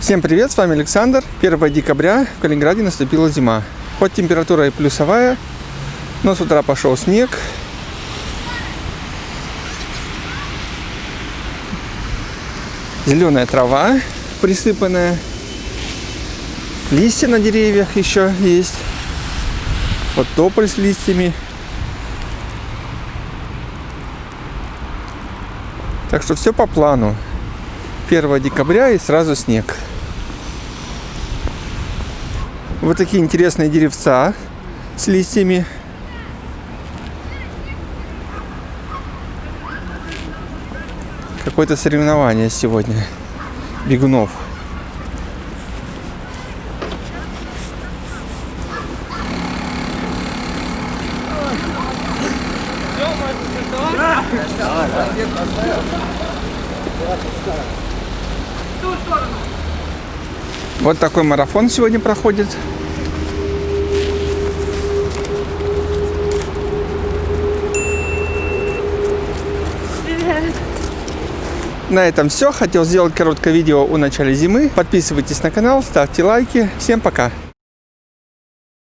Всем привет, с вами Александр. 1 декабря в Калининграде наступила зима. Хоть температура и плюсовая, но с утра пошел снег. Зеленая трава присыпанная. Листья на деревьях еще есть. Вот тополь с листьями. Так что все по плану. 1 декабря и сразу снег. Вот такие интересные деревца с листьями. Какое-то соревнование сегодня бегунов. Вот такой марафон сегодня проходит. На этом все. Хотел сделать короткое видео о начале зимы. Подписывайтесь на канал, ставьте лайки. Всем пока!